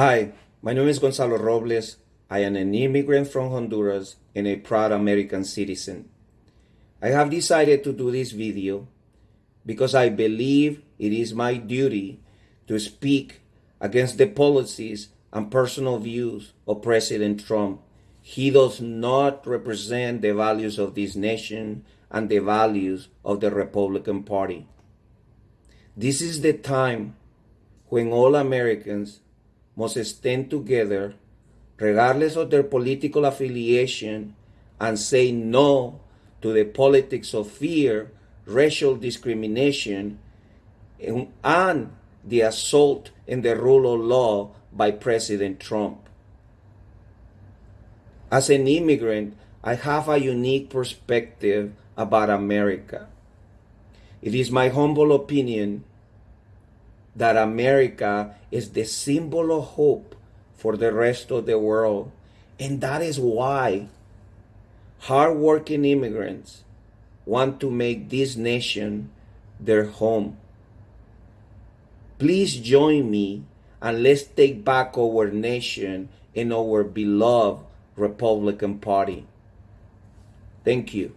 Hi, my name is Gonzalo Robles. I am an immigrant from Honduras and a proud American citizen. I have decided to do this video because I believe it is my duty to speak against the policies and personal views of President Trump. He does not represent the values of this nation and the values of the Republican Party. This is the time when all Americans must stand together, regardless of their political affiliation, and say no to the politics of fear, racial discrimination, and the assault in the rule of law by President Trump. As an immigrant, I have a unique perspective about America. It is my humble opinion that America is the symbol of hope for the rest of the world. And that is why hardworking immigrants want to make this nation their home. Please join me and let's take back our nation and our beloved Republican Party. Thank you.